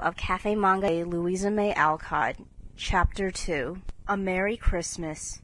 of Cafe Manga Louisa May Alcott Chapter 2 A Merry Christmas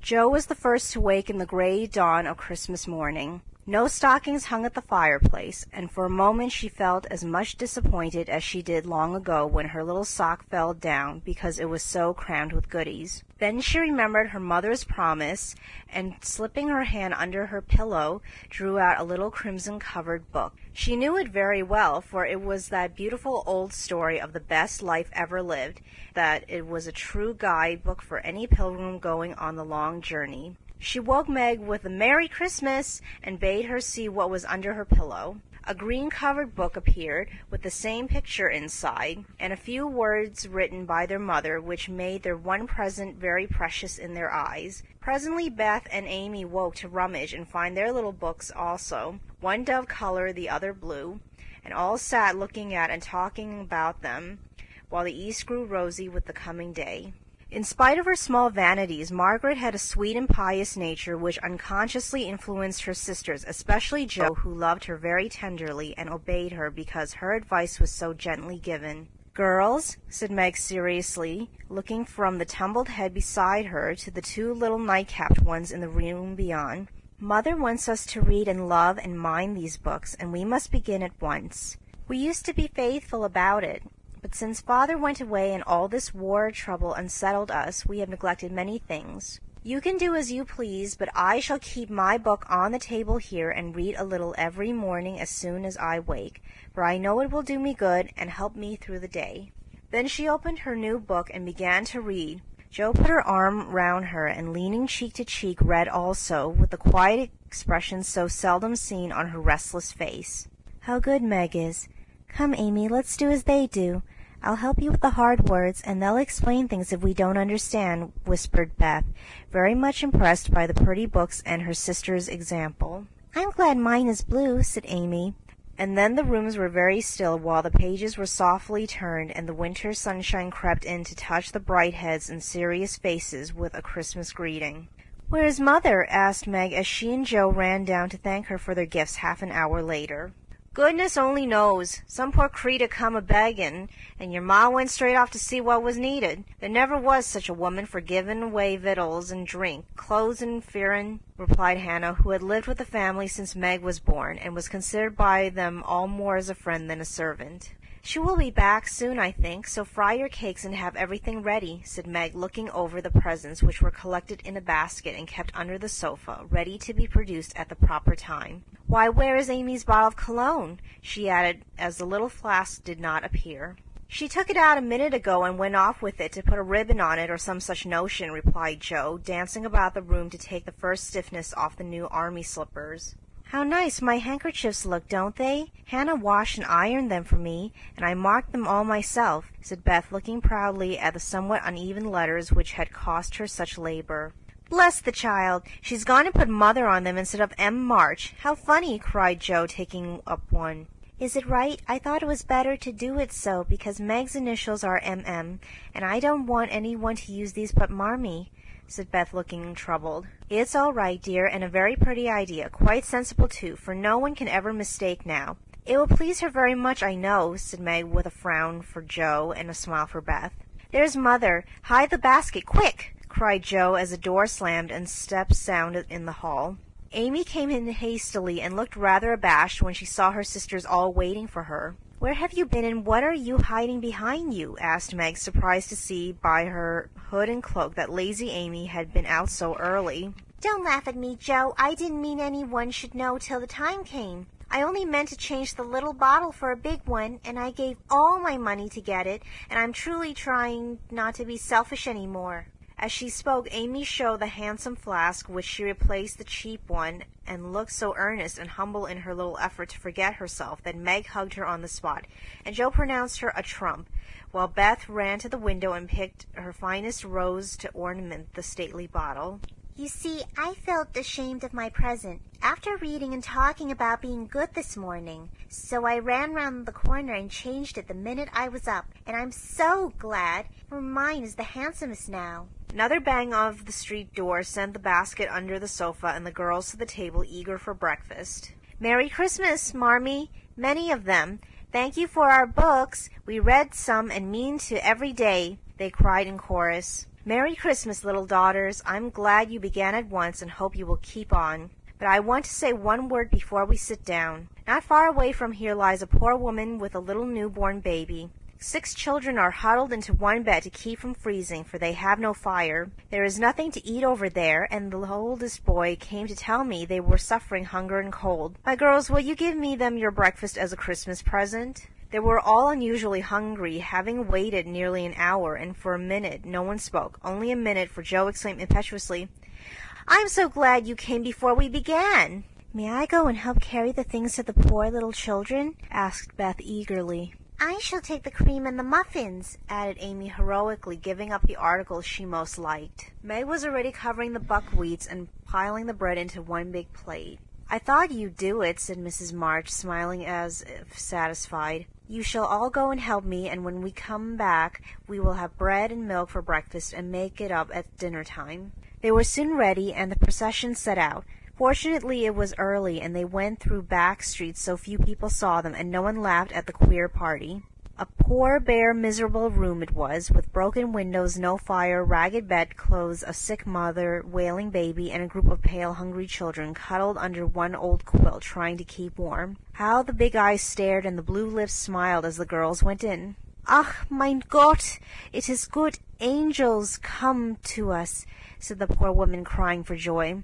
Jo was the first to wake in the gray dawn of Christmas morning. No stockings hung at the fireplace, and for a moment she felt as much disappointed as she did long ago when her little sock fell down because it was so crammed with goodies. Then she remembered her mother's promise, and slipping her hand under her pillow, drew out a little crimson-covered book. She knew it very well, for it was that beautiful old story of the best life ever lived, that it was a true guide book for any pilgrim going on the long journey. She woke Meg with a "Merry Christmas!" and bade her see what was under her pillow. A green covered book appeared, with the same picture inside, and a few words written by their mother, which made their one present very precious in their eyes. Presently Beth and Amy woke to rummage and find their little books also, one dove color, the other blue, and all sat looking at and talking about them, while the east grew rosy with the coming day. In spite of her small vanities, Margaret had a sweet and pious nature which unconsciously influenced her sisters, especially Jo, who loved her very tenderly and obeyed her because her advice was so gently given. Girls, said Meg seriously, looking from the tumbled head beside her to the two little night-capped ones in the room beyond, Mother wants us to read and love and mind these books, and we must begin at once. We used to be faithful about it. But since father went away and all this war trouble unsettled us, we have neglected many things. You can do as you please, but I shall keep my book on the table here and read a little every morning as soon as I wake, for I know it will do me good and help me through the day. Then she opened her new book and began to read. Jo put her arm round her and leaning cheek to cheek read also, with the quiet expression so seldom seen on her restless face. How good Meg is! Come, Amy, let's do as they do. I'll help you with the hard words, and they'll explain things if we don't understand, whispered Beth, very much impressed by the pretty books and her sister's example. I'm glad mine is blue, said Amy. And then the rooms were very still while the pages were softly turned and the winter sunshine crept in to touch the bright heads and serious faces with a Christmas greeting. Where is mother? asked Meg as she and Jo ran down to thank her for their gifts half an hour later. Goodness only knows. Some poor creetur come a begging, and your ma went straight off to see what was needed. There never was such a woman for givin' away victuals and drink, clothes and furrin," replied Hannah, who had lived with the family since Meg was born, and was considered by them all more as a friend than a servant. "She will be back soon, I think, so fry your cakes and have everything ready," said Meg, looking over the presents, which were collected in a basket and kept under the sofa, ready to be produced at the proper time. "Why, where is Amy's bottle of cologne?" she added, as the little flask did not appear. "She took it out a minute ago and went off with it to put a ribbon on it or some such notion," replied Jo, dancing about the room to take the first stiffness off the new army slippers. How nice my handkerchiefs look, don't they? Hannah washed and ironed them for me, and I marked them all myself," said Beth, looking proudly at the somewhat uneven letters which had cost her such labor. Bless the child! She's gone and put mother on them instead of M. March. How funny! cried Jo, taking up one. Is it right? I thought it was better to do it so, because Meg's initials are M.M., and I don't want any one to use these but Marmee said Beth, looking troubled. "It's all right, dear, and a very pretty idea, quite sensible too, for no one can ever mistake now." "It will please her very much, I know," said Meg, with a frown for Jo and a smile for Beth. "There's mother. Hide the basket, quick!" cried Jo as a door slammed and steps sounded in the hall. Amy came in hastily and looked rather abashed when she saw her sisters all waiting for her. Where have you been and what are you hiding behind you? asked Meg, surprised to see by her hood and cloak that lazy Amy had been out so early. Don't laugh at me, Jo. I didn't mean any one should know till the time came. I only meant to change the little bottle for a big one, and I gave all my money to get it, and I'm truly trying not to be selfish any more. As she spoke, Amy showed the handsome flask which she replaced the cheap one, and looked so earnest and humble in her little effort to forget herself that Meg hugged her on the spot, and Jo pronounced her a trump, while Beth ran to the window and picked her finest rose to ornament the stately bottle. You see, I felt ashamed of my present, after reading and talking about being good this morning, so I ran round the corner and changed it the minute I was up, and I'm so glad, for mine is the handsomest now. Another bang of the street door sent the basket under the sofa and the girls to the table eager for breakfast. Merry Christmas, Marmee! Many of them. Thank you for our books. We read some and mean to every day, they cried in chorus. Merry Christmas, little daughters. I'm glad you began at once and hope you will keep on. But I want to say one word before we sit down. Not far away from here lies a poor woman with a little newborn baby. Six children are huddled into one bed to keep from freezing, for they have no fire. There is nothing to eat over there, and the oldest boy came to tell me they were suffering hunger and cold. My girls, will you give me them your breakfast as a Christmas present? They were all unusually hungry, having waited nearly an hour, and for a minute no one spoke. Only a minute, for Jo exclaimed impetuously, I'm so glad you came before we began. May I go and help carry the things to the poor little children? asked Beth eagerly. I shall take the cream and the muffins, added Amy heroically, giving up the articles she most liked. Meg was already covering the buckwheats and piling the bread into one big plate. I thought you'd do it, said Mrs. March, smiling as if satisfied. You shall all go and help me, and when we come back we will have bread and milk for breakfast and make it up at dinner time. They were soon ready, and the procession set out. Fortunately it was early, and they went through back streets so few people saw them, and no one laughed at the queer party. A poor, bare, miserable room it was, with broken windows, no fire, ragged bedclothes, a sick mother, wailing baby, and a group of pale, hungry children cuddled under one old quilt trying to keep warm. How the big eyes stared and the blue lips smiled as the girls went in. Ach, mein Gott, it is good angels come to us, said the poor woman, crying for joy.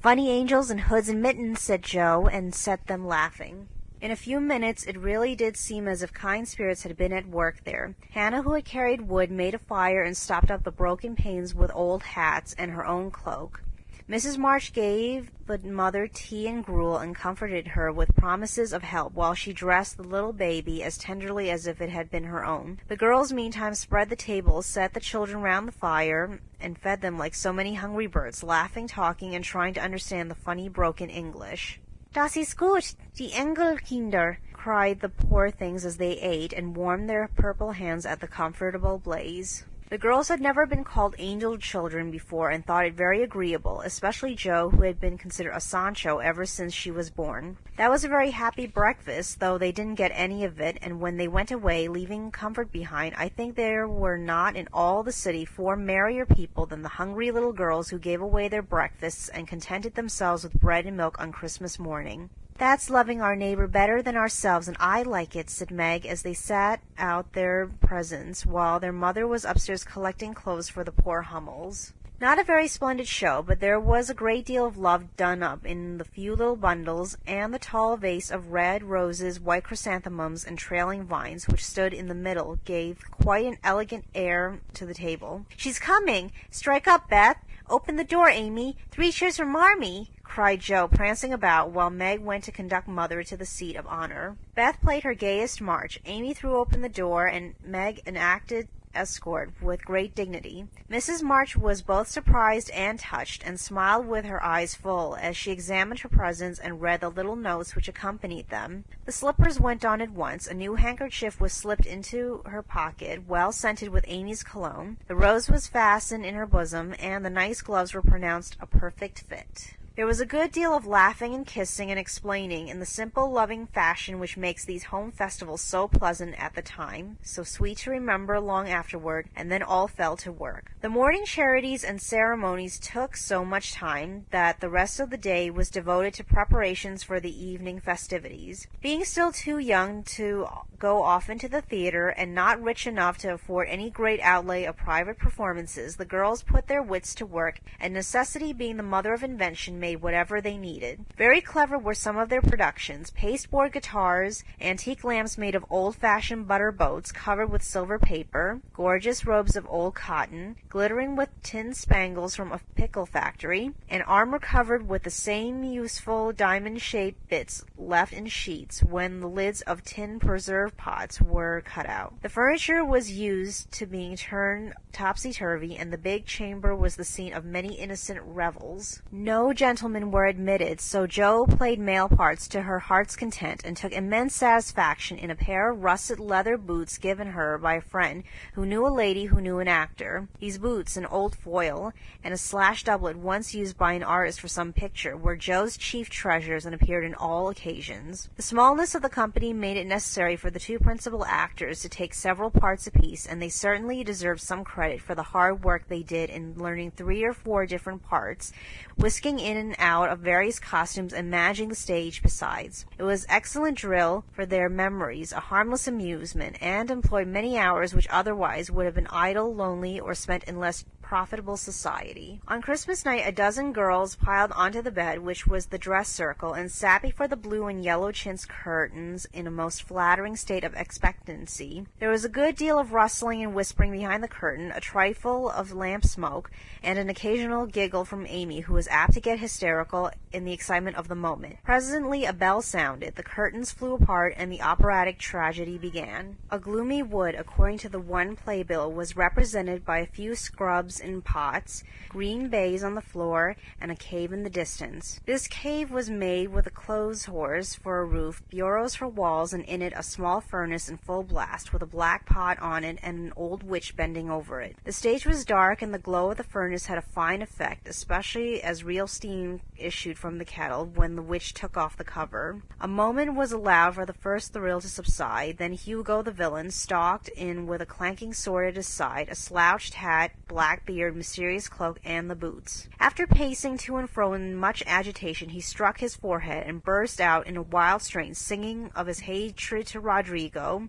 Funny angels in hoods and mittens, said Jo, and set them laughing. In a few minutes it really did seem as if kind spirits had been at work there. Hannah, who had carried wood, made a fire and stopped up the broken panes with old hats and her own cloak. Mrs. March gave the mother tea and gruel and comforted her with promises of help while she dressed the little baby as tenderly as if it had been her own. The girls meantime spread the table, set the children round the fire, and fed them like so many hungry birds, laughing, talking, and trying to understand the funny broken English. Das ist gut, die Engelkinder, cried the poor things as they ate and warmed their purple hands at the comfortable blaze. The girls had never been called angel children before and thought it very agreeable, especially Jo, who had been considered a Sancho ever since she was born. That was a very happy breakfast, though they didn't get any of it, and when they went away, leaving comfort behind, I think there were not in all the city four merrier people than the hungry little girls who gave away their breakfasts and contented themselves with bread and milk on Christmas morning. That's loving our neighbor better than ourselves, and I like it, said Meg as they sat out their presents while their mother was upstairs collecting clothes for the poor Hummels. Not a very splendid show, but there was a great deal of love done up in the few little bundles, and the tall vase of red roses, white chrysanthemums, and trailing vines which stood in the middle gave quite an elegant air to the table. She's coming! Strike up, Beth! Open the door, Amy! Three cheers for Marmee! Cried Jo, prancing about, while Meg went to conduct Mother to the seat of honor. Beth played her gayest march. Amy threw open the door, and Meg enacted escort with great dignity. Mrs. March was both surprised and touched, and smiled with her eyes full as she examined her presents and read the little notes which accompanied them. The slippers went on at once. A new handkerchief was slipped into her pocket, well scented with Amy's cologne. The rose was fastened in her bosom, and the nice gloves were pronounced a perfect fit. There was a good deal of laughing and kissing and explaining in the simple, loving fashion which makes these home festivals so pleasant at the time, so sweet to remember long afterward, and then all fell to work. The morning charities and ceremonies took so much time that the rest of the day was devoted to preparations for the evening festivities. Being still too young to go often to the theatre, and not rich enough to afford any great outlay of private performances, the girls put their wits to work, and necessity being the mother of invention made whatever they needed. Very clever were some of their productions pasteboard guitars, antique lamps made of old fashioned butter boats covered with silver paper, gorgeous robes of old cotton, glittering with tin spangles from a pickle factory, and armor covered with the same useful diamond shaped bits left in sheets when the lids of tin preserve pots were cut out. The furniture was used to being turned topsy turvy, and the big chamber was the scene of many innocent revels. No gentleman gentlemen were admitted, so Jo played male parts to her heart's content, and took immense satisfaction in a pair of russet leather boots given her by a friend who knew a lady who knew an actor. These boots, an old foil, and a slash doublet once used by an artist for some picture, were Jo's chief treasures and appeared in all occasions. The smallness of the company made it necessary for the two principal actors to take several parts apiece, and they certainly deserved some credit for the hard work they did in learning three or four different parts, whisking in and out of various costumes and managing the stage besides. It was excellent drill for their memories, a harmless amusement, and employed many hours which otherwise would have been idle, lonely, or spent in less profitable society. On Christmas night a dozen girls piled onto the bed, which was the dress circle, and sat before the blue and yellow chintz curtains in a most flattering state of expectancy. There was a good deal of rustling and whispering behind the curtain, a trifle of lamp smoke, and an occasional giggle from Amy, who was apt to get hysterical in the excitement of the moment. Presently a bell sounded, the curtains flew apart, and the operatic tragedy began. A gloomy wood, according to the one playbill, was represented by a few scrubs in pots, green baize on the floor, and a cave in the distance. This cave was made with a clothes horse for a roof, bureaus for walls, and in it a small furnace in full blast, with a black pot on it and an old witch bending over it. The stage was dark, and the glow of the furnace had a fine effect, especially as real steam issued from the kettle when the witch took off the cover. A moment was allowed for the first thrill to subside, then Hugo the villain stalked in with a clanking sword at his side, a slouched hat, black beard, mysterious cloak, and the boots. After pacing to and fro in much agitation, he struck his forehead and burst out in a wild strain, singing of his hatred to Rodrigo,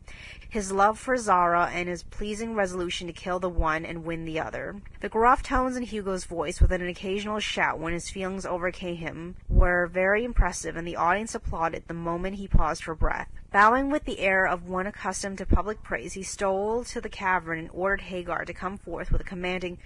his love for Zara, and his pleasing resolution to kill the one and win the other. The gruff tones in Hugo's voice, with an occasional shout when his feelings overcame him, were very impressive, and the audience applauded the moment he paused for breath. Bowing with the air of one accustomed to public praise, he stole to the cavern and ordered Hagar to come forth with a commanding,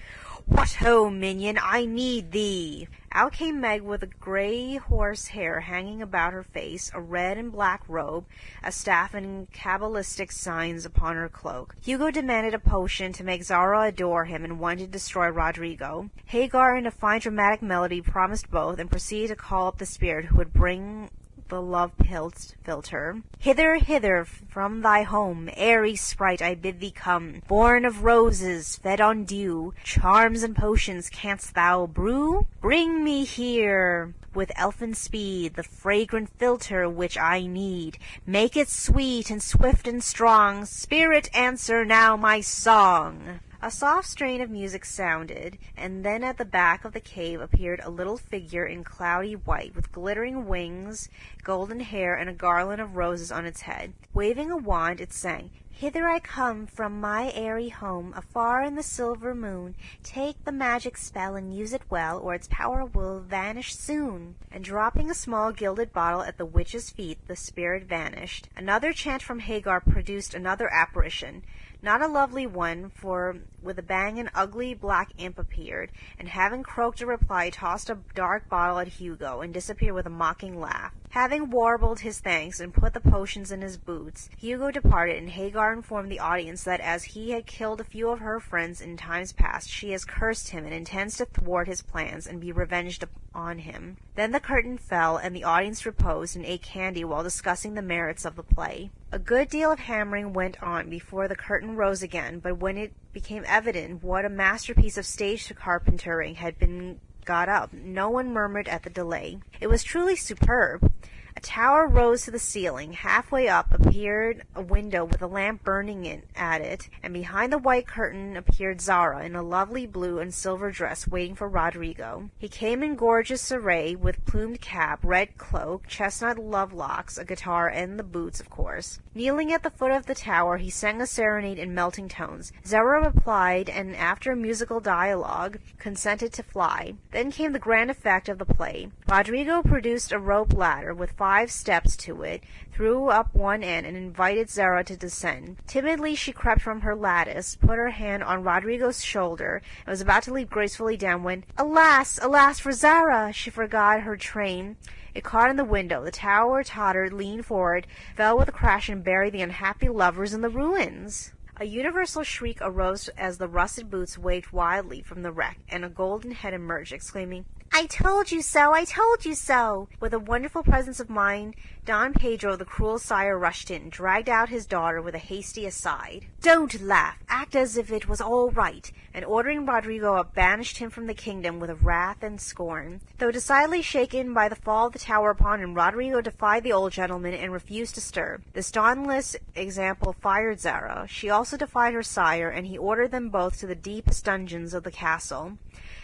What ho, minion, I need thee! Out came Meg with a grey horse hair hanging about her face, a red and black robe, a staff, and cabalistic signs upon her cloak. Hugo demanded a potion to make Zara adore him and one to destroy Roderigo. Hagar, in a fine dramatic melody, promised both, and proceeded to call up the spirit who would bring the love philtre. Hither, hither, from thy home, airy sprite, I bid thee come. Born of roses, fed on dew, charms and potions canst thou brew? Bring me here, with elfin speed, the fragrant philtre which I need. Make it sweet and swift and strong. Spirit, answer now my song. A soft strain of music sounded, and then at the back of the cave appeared a little figure in cloudy white, with glittering wings, golden hair, and a garland of roses on its head. Waving a wand, it sang, Hither I come from my airy home, afar in the silver moon. Take the magic spell and use it well, or its power will vanish soon. And dropping a small gilded bottle at the witch's feet, the spirit vanished. Another chant from Hagar produced another apparition. Not a lovely one, for with a bang an ugly black imp appeared, and having croaked a reply tossed a dark bottle at Hugo, and disappeared with a mocking laugh. Having warbled his thanks and put the potions in his boots, Hugo departed, and Hagar informed the audience that as he had killed a few of her friends in times past, she has cursed him and intends to thwart his plans and be revenged on him. Then the curtain fell, and the audience reposed and ate candy while discussing the merits of the play. A good deal of hammering went on before the curtain rose again, but when it became evident what a masterpiece of stage carpentering had been got up, no one murmured at the delay. It was truly superb. A tower rose to the ceiling. Halfway up appeared a window with a lamp burning in, at it, and behind the white curtain appeared Zara in a lovely blue and silver dress waiting for Roderigo. He came in gorgeous array, with plumed cap, red cloak, chestnut love locks, a guitar, and the boots, of course. Kneeling at the foot of the tower, he sang a serenade in melting tones. Zara replied, and after a musical dialogue, consented to fly. Then came the grand effect of the play. Roderigo produced a rope ladder with five steps to it, threw up one end, and invited Zara to descend. Timidly she crept from her lattice, put her hand on Rodrigo's shoulder, and was about to leap gracefully down when, alas, alas for Zara! She forgot her train. It caught in the window. The tower tottered, leaned forward, fell with a crash, and buried the unhappy lovers in the ruins. A universal shriek arose as the rusted boots waved wildly from the wreck, and a golden head emerged, exclaiming, I told you so! I told you so! With a wonderful presence of mind, Don Pedro, the cruel sire, rushed in, dragged out his daughter with a hasty aside. Don't laugh! Act as if it was all right! And ordering Rodrigo up, banished him from the kingdom with wrath and scorn. Though decidedly shaken by the fall of the tower upon him, Rodrigo defied the old gentleman and refused to stir. This dauntless example fired Zara. She also defied her sire, and he ordered them both to the deepest dungeons of the castle.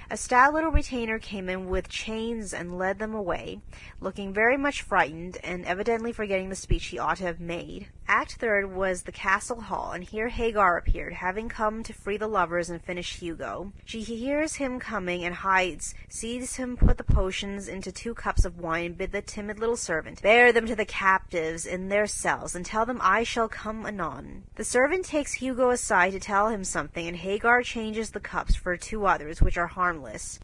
A stout little retainer came in with chains and led them away, looking very much frightened, and evidently forgetting the speech he ought to have made. Act third was the castle hall, and here Hagar appeared, having come to free the lovers and finish Hugo. She hears him coming and hides, sees him put the potions into two cups of wine, and bid the timid little servant bear them to the captives in their cells, and tell them I shall come anon. The servant takes Hugo aside to tell him something, and Hagar changes the cups for two others, which are harmless.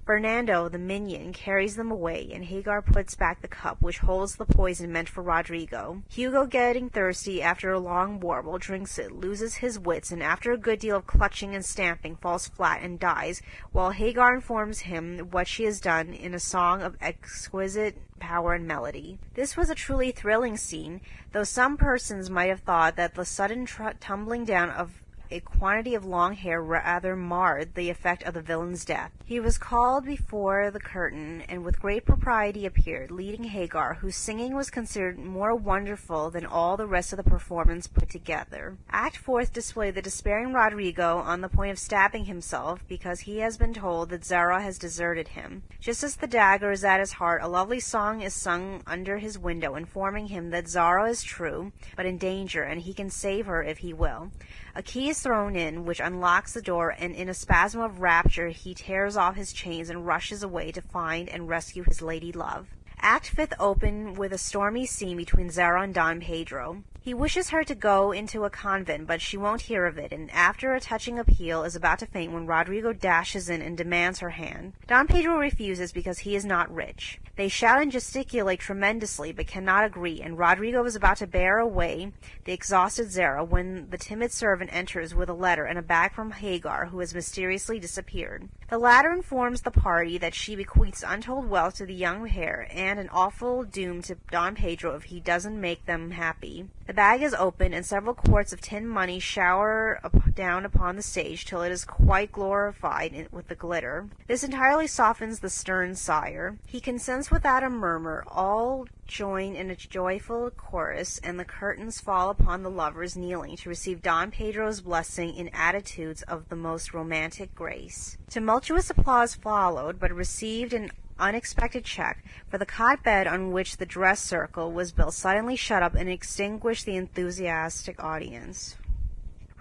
Fernando, the minion, carries them away, and Hagar puts back the cup which holds the poison meant for Rodrigo. Hugo, getting thirsty, after a long warble, drinks it, loses his wits, and after a good deal of clutching and stamping, falls flat and dies, while Hagar informs him what she has done in a song of exquisite power and melody. This was a truly thrilling scene, though some persons might have thought that the sudden tumbling down of a quantity of long hair rather marred the effect of the villain's death. He was called before the curtain, and with great propriety appeared, leading Hagar, whose singing was considered more wonderful than all the rest of the performance put together. Act fourth displayed the despairing Rodrigo on the point of stabbing himself, because he has been told that Zara has deserted him. Just as the dagger is at his heart, a lovely song is sung under his window, informing him that Zara is true, but in danger, and he can save her if he will. A key is thrown in, which unlocks the door, and in a spasm of rapture he tears off his chains and rushes away to find and rescue his lady love. Act fifth open with a stormy scene between Zara and Don Pedro. He wishes her to go into a convent, but she won't hear of it, and after a touching appeal is about to faint when Rodrigo dashes in and demands her hand. Don Pedro refuses because he is not rich. They shout and gesticulate tremendously, but cannot agree, and Rodrigo is about to bear away the exhausted Zara when the timid servant enters with a letter and a bag from Hagar, who has mysteriously disappeared. The latter informs the party that she bequeaths untold wealth to the young heir, and an awful doom to Don Pedro if he doesn't make them happy. The bag is opened, and several quarts of tin money shower up, down upon the stage till it is quite glorified in, with the glitter. This entirely softens the stern sire. He consents without a murmur. All join in a joyful chorus, and the curtains fall upon the lovers kneeling to receive Don Pedro's blessing in attitudes of the most romantic grace. Tumultuous applause followed, but received an unexpected check, for the cot bed on which the dress circle was built suddenly shut up and extinguished the enthusiastic audience.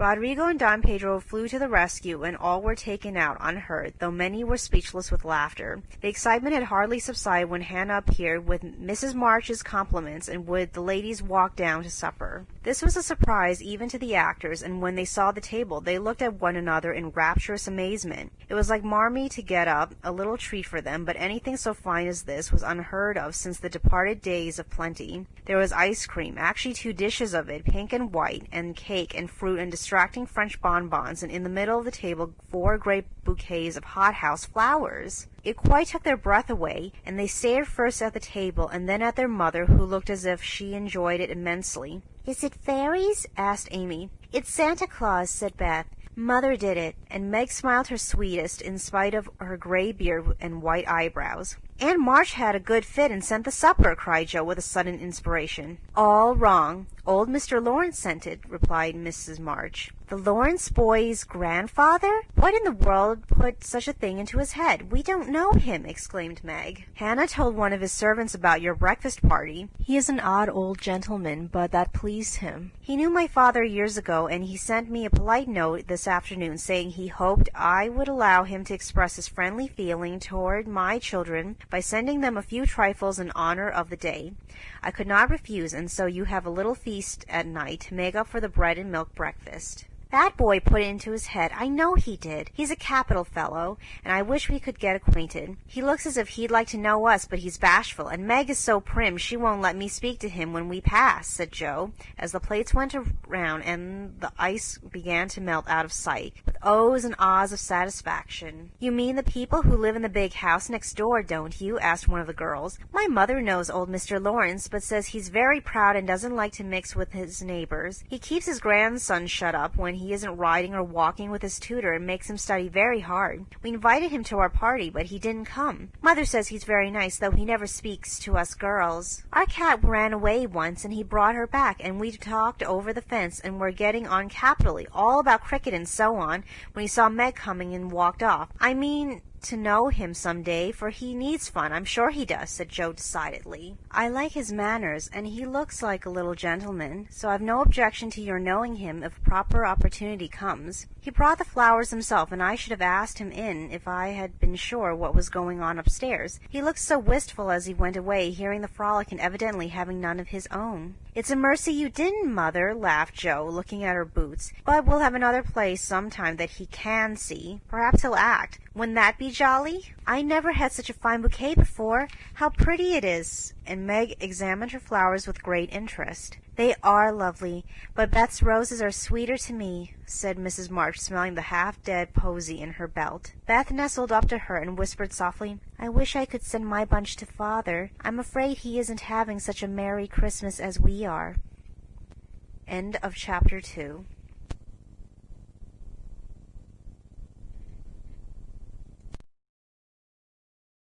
Rodrigo and Don Pedro flew to the rescue, and all were taken out unhurt, though many were speechless with laughter. The excitement had hardly subsided when Hannah appeared with Mrs. March's compliments, and would the ladies walk down to supper. This was a surprise even to the actors, and when they saw the table, they looked at one another in rapturous amazement. It was like Marmee to get up a little treat for them, but anything so fine as this was unheard of since the departed days of plenty. There was ice cream, actually two dishes of it, pink and white, and cake and fruit and distracting French bonbons, and in the middle of the table four great bouquets of hothouse flowers. It quite took their breath away, and they stared first at the table and then at their mother, who looked as if she enjoyed it immensely. Is it fairies? asked Amy. It's Santa Claus, said Beth. Mother did it, and Meg smiled her sweetest in spite of her gray beard and white eyebrows. Aunt March had a good fit and sent the supper, cried Jo with a sudden inspiration. All wrong. Old Mr. Laurence sent it, replied Mrs. March. The Laurence boy's grandfather? What in the world put such a thing into his head? We don't know him, exclaimed Meg. Hannah told one of his servants about your breakfast party. He is an odd old gentleman, but that pleased him. He knew my father years ago, and he sent me a polite note this afternoon saying he hoped I would allow him to express his friendly feeling toward my children by sending them a few trifles in honor of the day. I could not refuse, and so you have a little feast at night to make up for the bread and milk breakfast. That boy put it into his head. I know he did. He's a capital fellow, and I wish we could get acquainted. He looks as if he'd like to know us, but he's bashful, and Meg is so prim she won't let me speak to him when we pass, said Jo, as the plates went around and the ice began to melt out of sight. With ohs and ahs of satisfaction. You mean the people who live in the big house next door, don't you? asked one of the girls. My mother knows old Mr. Laurence, but says he's very proud and doesn't like to mix with his neighbors. He keeps his grandson shut up when he isn't riding or walking with his tutor and makes him study very hard. We invited him to our party, but he didn't come. Mother says he's very nice, though he never speaks to us girls. Our cat ran away once, and he brought her back, and we talked over the fence and were getting on capitally, all about cricket and so on, when he saw Meg coming and walked off. I mean, to know him some day, for he needs fun. I'm sure he does, said Jo decidedly. I like his manners, and he looks like a little gentleman, so I've no objection to your knowing him if proper opportunity comes. He brought the flowers himself, and I should have asked him in if I had been sure what was going on upstairs. He looked so wistful as he went away, hearing the frolic and evidently having none of his own. It's a mercy you didn't, mother, laughed Jo, looking at her boots. But we'll have another play some time that he can see. Perhaps he'll act. Wouldn't that be jolly? I never had such a fine bouquet before. How pretty it is! And Meg examined her flowers with great interest. They are lovely, but Beth's roses are sweeter to me, said Mrs. March, smelling the half-dead posy in her belt. Beth nestled up to her and whispered softly, I wish I could send my bunch to father. I'm afraid he isn't having such a merry Christmas as we are. End of chapter two.